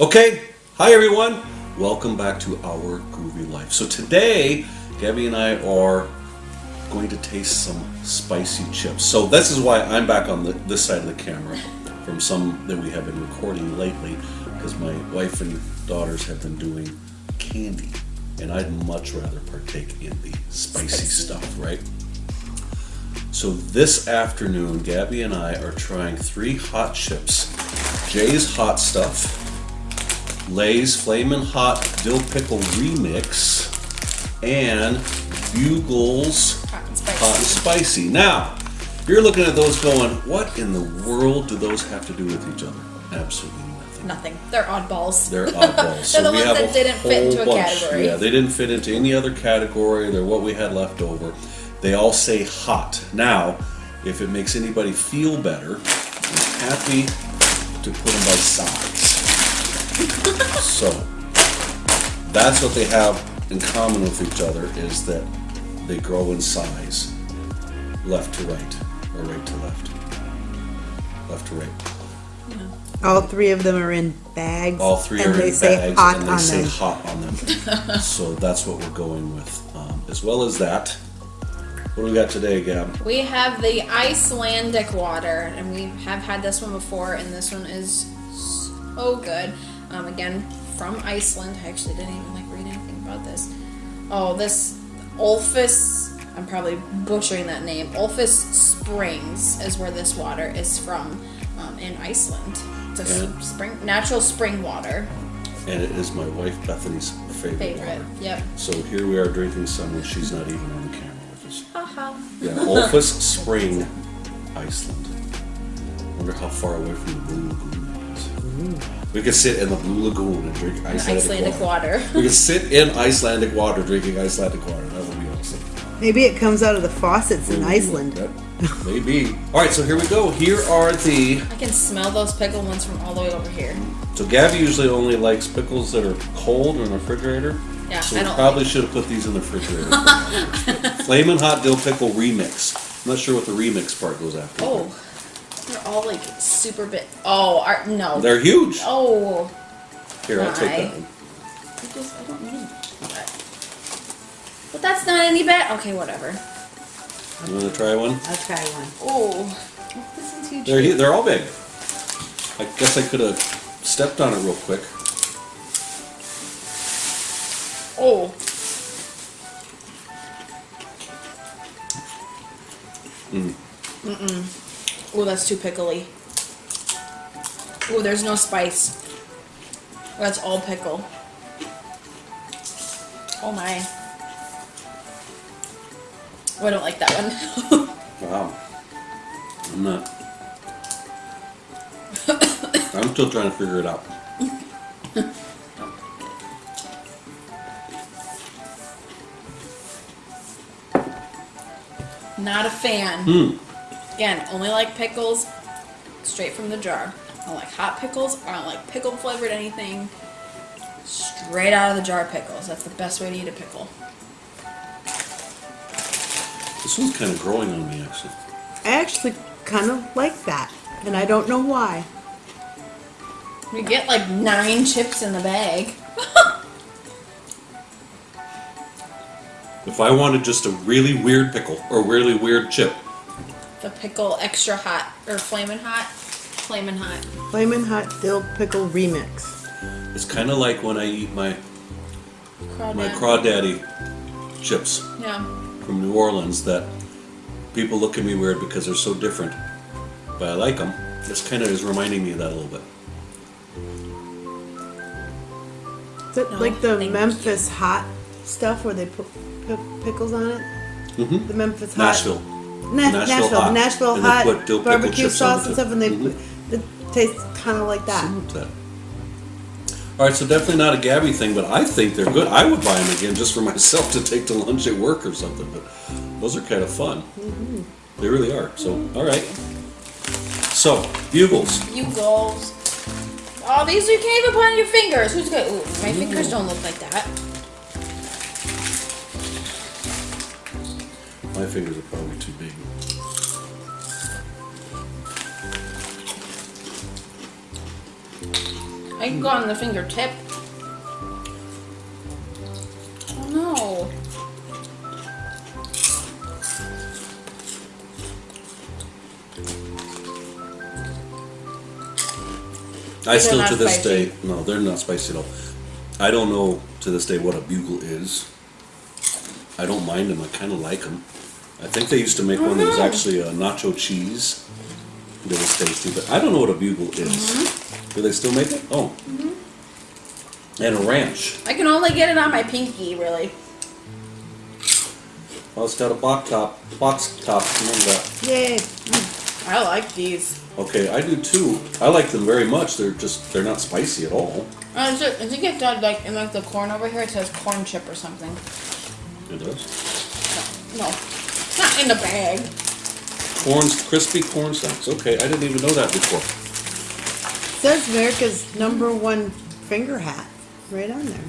Okay, hi everyone. Welcome back to our groovy life. So today, Gabby and I are going to taste some spicy chips. So this is why I'm back on the, this side of the camera from some that we have been recording lately because my wife and daughters have been doing candy and I'd much rather partake in the spicy, Spicy. stuff, right? So this afternoon, Gabby and I are trying three hot chips. Jay's Hot Stuff, Lay's Flamin' Hot Dill Pickle Remix, and Bugles Hot and spicy. Hot and Spicy. Now, you're looking at those going, what in the world do those have to do with each other? Absolutely nothing. Nothing. They're oddballs. They're oddballs. so the we ones have that didn't fit into a bunch. category. Yeah, they didn't fit into any other category. They're what we had left over. They all say hot. Now, if it makes anybody feel better, I'm happy to put them by size. So, that's what they have in common with each other is that they grow in size, left to right, or right to left, left to right. All three of them are in bags. All three and are they in say bags hot and they on say them. hot on them. so that's what we're going with. Um, as well as that, what do we got today, Gab? We have the Icelandic water, and we have had this one before, and this one is so good. Um, again, from Iceland. I actually didn't even like read anything about this. Oh, this Olfus. I'm probably butchering that name. Olfus Springs is where this water is from, um, in Iceland. It's a And- spring, natural spring water. And it is my wife Bethany's favorite, Favorite. water. Yep. So here we are drinking some when she's not even on camera with us. Haha. Yeah, Olfus Spring, Iceland. Wonder how far away from the Blue Lagoon that is. We could sit in the Blue Lagoon and drink Icelandic, Icelandic water. water. We could sit in Icelandic water drinking Icelandic water. That would be awesome. Maybe it comes out of the faucets in Iceland. That- maybe. All right, so here we go. Here are the. I can smell those pickle ones from all the way over here. So Gabby usually only likes pickles that are cold in the refrigerator. Yeah, So I we don't probably should have put these in the refrigerator. Flamin' Hot Dill Pickle Remix. I'm not sure what the remix part goes after. Oh, they're all like super big. Oh, are, no. They're huge. oh, Here, I'll take Why? that one. I just I don't need that. But that's not any bad. Okay, whatever. You want to try one? I'll try one. Oh, this is huge. They're they're all big. I guess I could have stepped on it real quick. Oh, Mm. mm-mm. Oh, that's too pickly. Oh, there's no spice. That's all pickle. Oh my. Oh, I don't like that one. Wow. I'm not. I'm still trying to figure it out. Not a fan. Hmm. Again, only like pickles straight from the jar. I don't like hot pickles. I don't like pickle flavored anything. Straight out of the jar pickles. That's the best way to eat a pickle. This one's kind of growing on me, actually. I actually kind of like that, and I don't know why. We get like nine chips in the bag. If I wanted just a really weird pickle or really weird chip, The pickle extra hot or flamin' hot, flamin' hot. Flamin' hot dill pickle remix. it's kind of like when I eat my my Crawdad. crawdaddy chips Yeah. from New Orleans. That people look at me weird because they're so different, but I like them. This kind of is reminding me of that a little bit. Is it No, like the thank Memphis hot stuff where they put pi- pickles on it? Mm-hmm. The Memphis hot. Nashville. Na- Nashville Nashville, hot. Nashville And they hot put dill pickle barbecue chips on sauce and too. stuff, and they Mhm. it tastes kind of like that. Similar to that. All right, so definitely not a Gabby thing, but I think they're good. I would buy them again just for myself to take to lunch at work or something. But those are kind of fun. They really are. So, all right. So, bugles. You goals. Oh, these you can't even put on your fingers. Who's good? Ooh, my fingers don't look like that. My fingers are probably too big. I can go on the fingertip. Oh no. I They're still to this spicy. day, no, they're not spicy at all. I don't know to this day what a bugle is. I don't mind them. I kind of like them. I think they used to make one that was actually a nacho cheese. That was tasty, but I don't know what a bugle is. Mm-hmm. Do they still make it? Oh. And a ranch. I can only get it on my pinky, really. Oh, it's got a box top. Box top. Remember that? Yay. I like these. Okay, I do too. I like them very much. They're just they're not spicy at all. Uh, is it, I think it's got like in like the corn over here. It says corn chip or something. It does. No, it's not in the bag. Corn, crispy corn snacks. Okay, I didn't even know that before. Says America's number one finger hat. Right on there.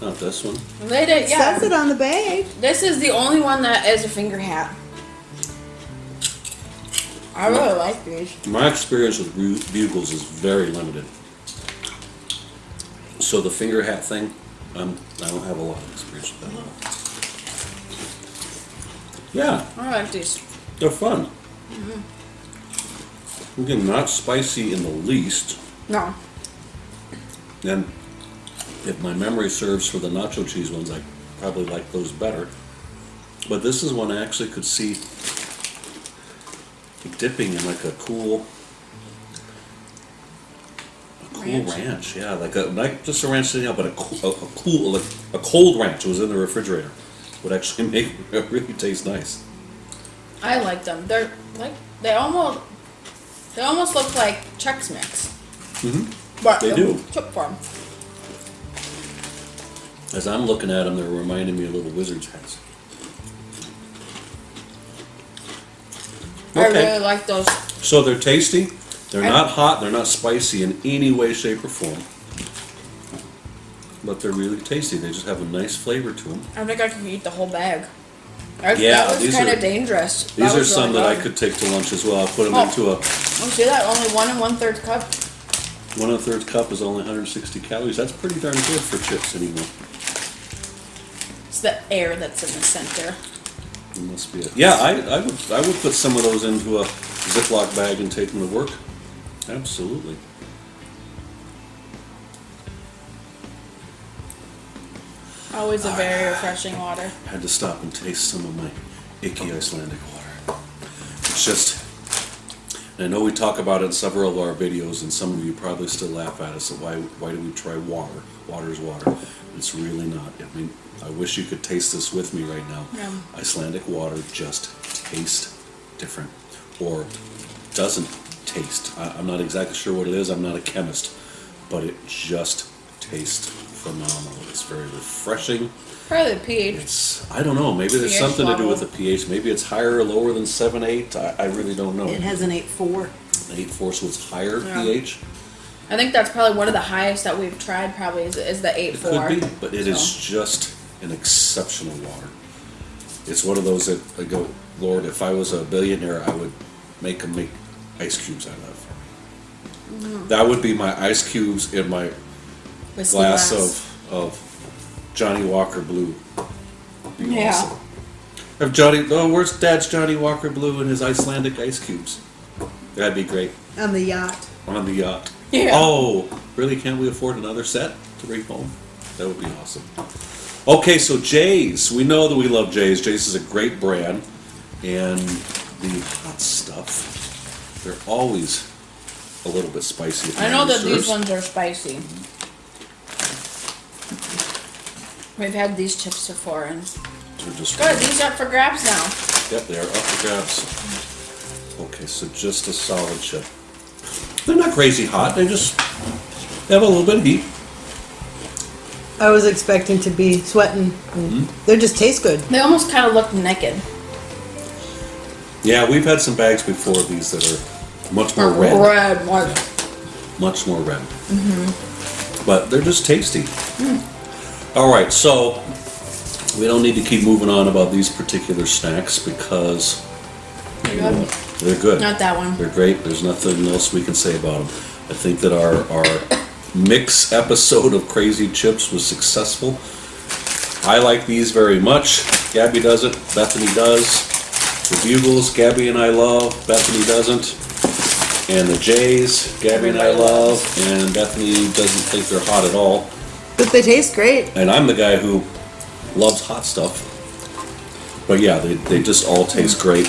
Not this one. They did, yeah. Says it on the bag. This is the only one that is a finger hat. I really like these. My experience with bugles is very limited. So the finger hat thing, um, I don't have a lot of experience with that. Yeah, I like these. they're fun. Mm-hmm. Again, not spicy in the least. No. And if my memory serves for the nacho cheese ones, I probably like those better. But this is one I actually could see dipping in like a cool, a cool Ranch. ranch. Yeah, like a not just a ranch sitting out, but a, cool, a, a cool, like a cold ranch was in the refrigerator. Would actually make it really taste nice. I like them. They're like they almost they almost look like Chex Mix. Mm-hmm. But They do. Chip form. As I'm looking at them, they're reminding me of little wizard's hats. I really like those. So they're tasty. They're I- not hot. They're not spicy in any way, shape, or form. But they're really tasty. They just have a nice flavor to them. I think I could eat the whole bag. I, Yeah, that was these kind of dangerous. These That are some really that I could take to lunch as well. I'll put them Oh. into a Oh, see that? Only one and one third cup. one and a third cup is only 160 calories. That's pretty darn good for chips anymore. It's the air that's in the center. It must be it. Yeah, I, I would I would put some of those into a Ziploc bag and take them to work. Absolutely. Always a very refreshing water. had to stop and taste some of my icky Icelandic water. It's just, I know we talk about it in several of our videos, and some of you probably still laugh at us. That why why do we try water? Water is water. It's really not. I mean, I wish you could taste this with me right now. Yeah. Icelandic water just tastes different, or doesn't taste. I, I'm not exactly sure what it is. I'm not a chemist, but it just tastes phenomenal. It's very refreshing. Probably the pH. It's I don't know. Maybe there's pH something to do with the pH. Maybe it's higher or lower than seven eight. I, I really don't know. It has an eight four. eight four, so it's higher Yeah. pH. I think that's probably one of the highest that we've tried. Probably is, is the eight It four. could be, but it is So. just an exceptional water. It's one of those that I go, Lord, if I was a billionaire, I would make them make ice cubes out of that for me. Mm-hmm. That would be my ice cubes in my Whiskey glass of of Johnnie Walker Blue. Yeah. awesome. Johnny? Oh, where's Dad's Johnnie Walker Blue and his Icelandic ice cubes? That'd be great On the yacht. on the yacht. Yeah. Oh, really? Can't we afford another set to bring home? That would be awesome. Okay, so Jay's. We know that we love Jay's. Jay's is a great brand, and the hot stuff. They're always a little bit spicy. I know that these ones are spicy. Mm-hmm. We've had these chips before, and They're just good. These are for grabs now. Yep, they are up for grabs. Okay, so just a solid chip. They're not crazy hot. They just they have a little bit of heat. I was expecting to be sweating. and They just taste good. They almost kind of look naked. Yeah, we've had some bags before of these that are much more red, Red, more. much more red. Mm-hmm. But they're just tasty. Mm. All right, so we don't need to keep moving on about these particular snacks because Good. they're good. Not that one. They're great. There's nothing else we can say about them. I think that our our mix episode of Crazy Chips was successful. I like these very much. Gabby doesn't. Bethany does. The Bugles, Gabby and I love. Bethany doesn't. And the Jays, Gabby and I love. And Bethany doesn't think they're hot at all. But they taste great. And I'm the guy who loves hot stuff. But yeah, they, they just all taste great.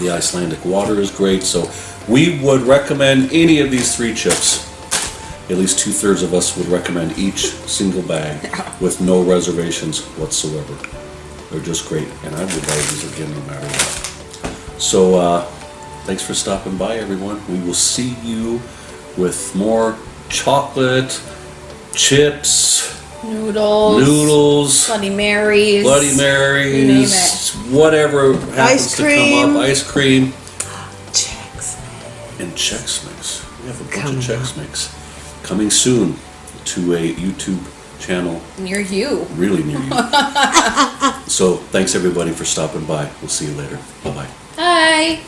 The Icelandic water is great. So we would recommend any of these three chips. At least two thirds of us would recommend each single bag with no reservations whatsoever. They're just great. And I would buy these again no matter what. So uh, thanks for stopping by, everyone. We will see you with more chocolate, chips, Noodles. noodles, Bloody Marys. Bloody Marys, You name it. whatever happens Ice to come up, ice cream, Chex. and Chex Mix. We have a bunch Coming of Chex Mix coming soon to a YouTube channel Near you. really near you. so thanks everybody for stopping by. We'll see you later. Bye bye. Hi.